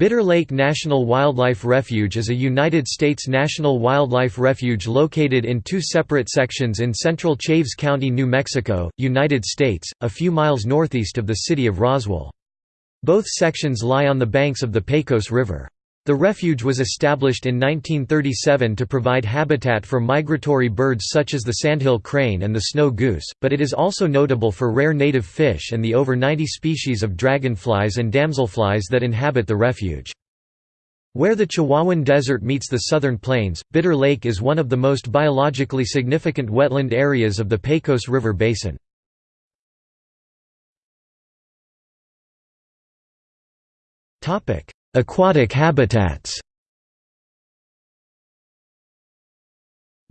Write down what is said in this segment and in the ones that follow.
Bitter Lake National Wildlife Refuge is a United States national wildlife refuge located in two separate sections in central Chaves County, New Mexico, United States, a few miles northeast of the city of Roswell. Both sections lie on the banks of the Pecos River. The refuge was established in 1937 to provide habitat for migratory birds such as the sandhill crane and the snow goose, but it is also notable for rare native fish and the over 90 species of dragonflies and damselflies that inhabit the refuge. Where the Chihuahuan Desert meets the southern plains, Bitter Lake is one of the most biologically significant wetland areas of the Pecos River Basin. Aquatic habitats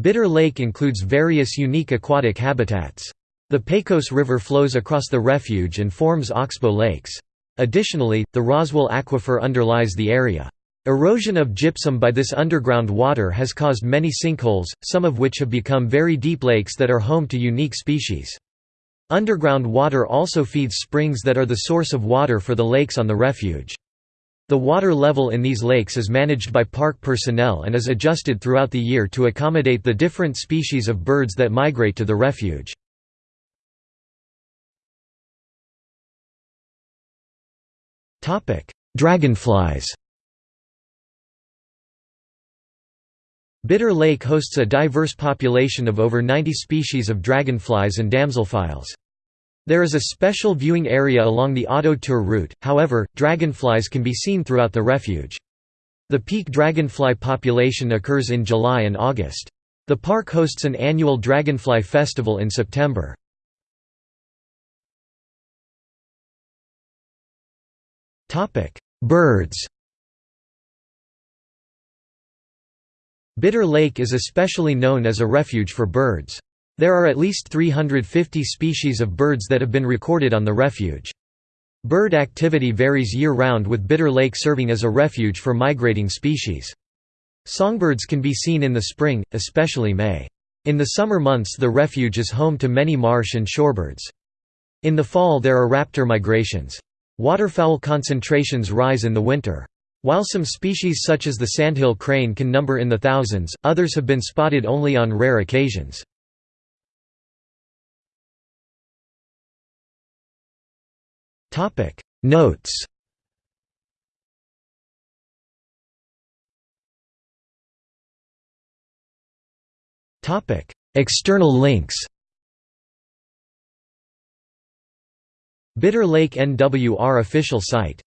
Bitter Lake includes various unique aquatic habitats. The Pecos River flows across the refuge and forms oxbow lakes. Additionally, the Roswell Aquifer underlies the area. Erosion of gypsum by this underground water has caused many sinkholes, some of which have become very deep lakes that are home to unique species. Underground water also feeds springs that are the source of water for the lakes on the refuge. The water level in these lakes is managed by park personnel and is adjusted throughout the year to accommodate the different species of birds that migrate to the refuge. Dragonflies Bitter Lake hosts a diverse population of over 90 species of dragonflies and damselflies. There is a special viewing area along the auto tour route, however, dragonflies can be seen throughout the refuge. The peak dragonfly population occurs in July and August. The park hosts an annual dragonfly festival in September. Birds Bitter Lake is especially known as a refuge for birds. There are at least 350 species of birds that have been recorded on the refuge. Bird activity varies year-round with Bitter Lake serving as a refuge for migrating species. Songbirds can be seen in the spring, especially May. In the summer months the refuge is home to many marsh and shorebirds. In the fall there are raptor migrations. Waterfowl concentrations rise in the winter. While some species such as the sandhill crane can number in the thousands, others have been spotted only on rare occasions. Topic. Notes. Topic. External links. Bitter Lake NWR official site